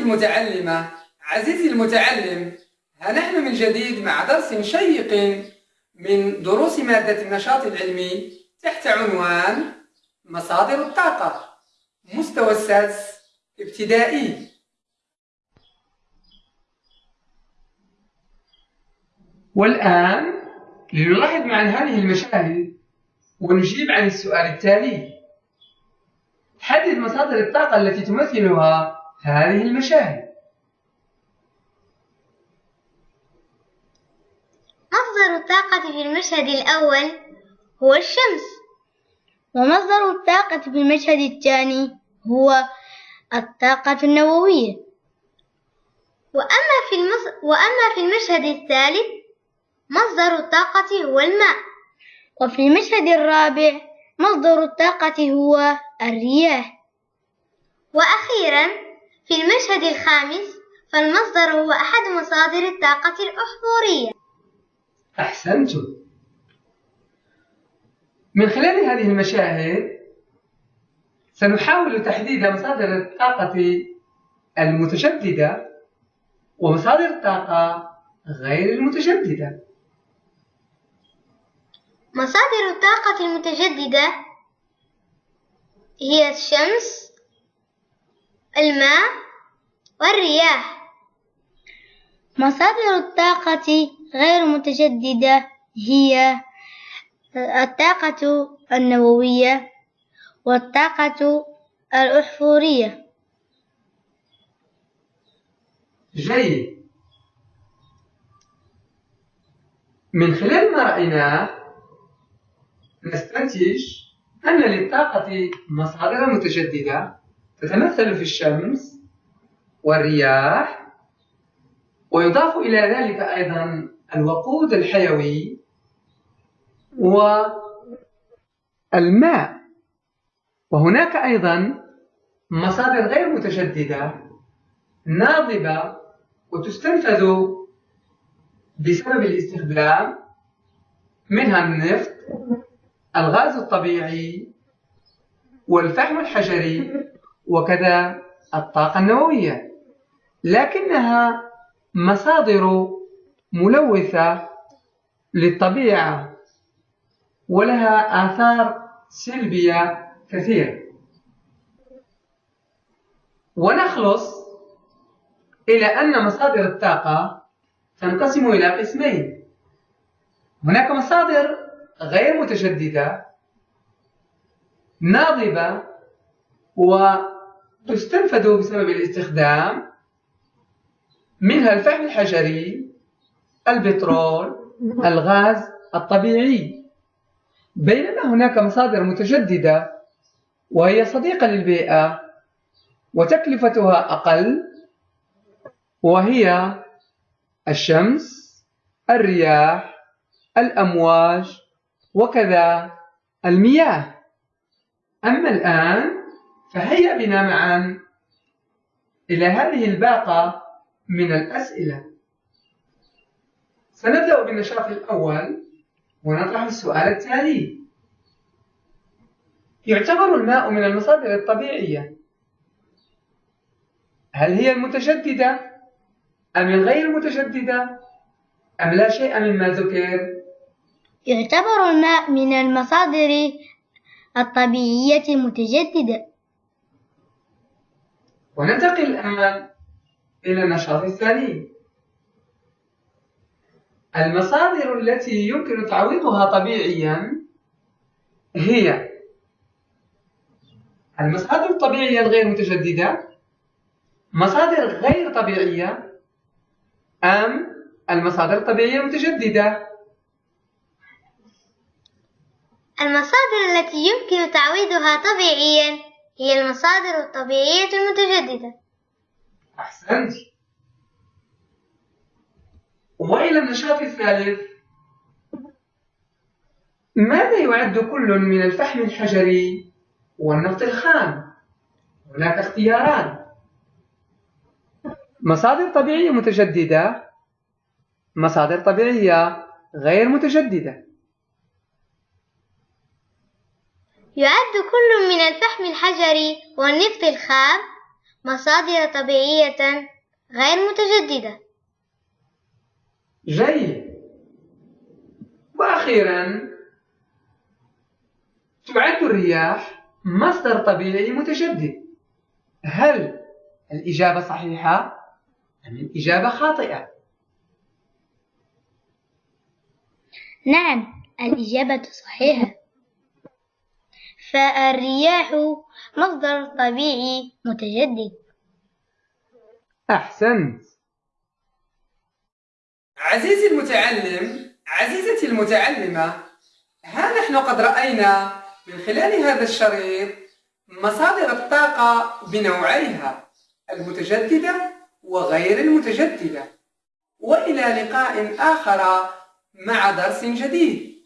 المتعلمة. عزيزي المتعلم ها نحن من جديد مع درس شيق من دروس مادة النشاط العلمي تحت عنوان مصادر الطاقة؟ مستوى السادس ابتدائي. والآن لنلاحظ معا هذه المشاهد ونجيب عن السؤال التالي. حدد مصادر الطاقة التي تمثلها هذه المشاهد. مصدر الطاقة في المشهد الأول هو الشمس. ومصدر الطاقة في المشهد الثاني هو الطاقة النووية. وأما في, المص... وأما في المشهد الثالث مصدر الطاقة هو الماء. وفي المشهد الرابع مصدر الطاقة هو الرياح. وأخيرا في المشهد الخامس فالمصدر هو أحد مصادر الطاقة الأحفورية. أحسنتم. من خلال هذه المشاهد سنحاول تحديد مصادر الطاقة المتجددة ومصادر الطاقة غير المتجددة مصادر الطاقة المتجددة هي الشمس الماء والرياح. مصادر الطاقة غير متجددة هي الطاقة النووية والطاقة الأحفورية. جيد. من خلال ما رأيناه نستنتج أن للطاقة مصادر متجددة تتمثل في الشمس والرياح ويضاف إلى ذلك أيضا الوقود الحيوي والماء. وهناك أيضا مصادر غير متجددة ناضبة وتستنفذ بسبب الاستخدام منها النفط الغاز الطبيعي والفحم الحجري. وكذا الطاقة النووية. لكنها مصادر ملوثة للطبيعة ولها آثار سلبية كثيرة. ونخلص إلى أن مصادر الطاقة تنقسم إلى قسمين. هناك مصادر غير متجددة ناضبة وتستنفذ بسبب الاستخدام منها الفحم الحجري البترول الغاز الطبيعي. بينما هناك مصادر متجددة وهي صديقة للبيئة وتكلفتها أقل وهي الشمس الرياح الأمواج وكذا المياه. أما الآن فهيأ بنا معا إلى هذه الباقة من الأسئلة. سنبدأ بالنشاط الأول ونطرح السؤال التالي. يعتبر الماء من المصادر الطبيعية. هل هي المتجددة أم الغير المتجددة أم لا شيء مما ذكر؟ يعتبر الماء من المصادر الطبيعية المتجددة. وننتقل الآن إلى النشاط الثاني. المصادر التي يمكن تعويضها طبيعيا هي المصادر الطبيعية الغير متجددة مصادر غير طبيعية أم المصادر الطبيعية المتجددة. المصادر التي يمكن تعويضها طبيعيا هي المصادر الطبيعية المتجددة. أحسنت. وإلى النشاط الثالث. ماذا يعد كل من الفحم الحجري والنفط الخام؟ هناك اختياران. مصادر طبيعية متجددة مصادر طبيعية غير متجددة. يعد كل من الفحم الحجري والنفط الخام مصادر طبيعية غير متجددة. جيد. وأخيرا تعد الرياح مصدر طبيعي متجدد. هل الإجابة صحيحة؟ أم الإجابة خاطئة؟ نعم الإجابة صحيحة. فالرياح مصدر طبيعي متجدد. أحسنت. عزيزي المتعلم عزيزتي المتعلمة ها نحن قد رأينا من خلال هذا الشريط مصادر الطاقة بنوعيها المتجددة وغير المتجددة. وإلى لقاء آخر مع درس جديد.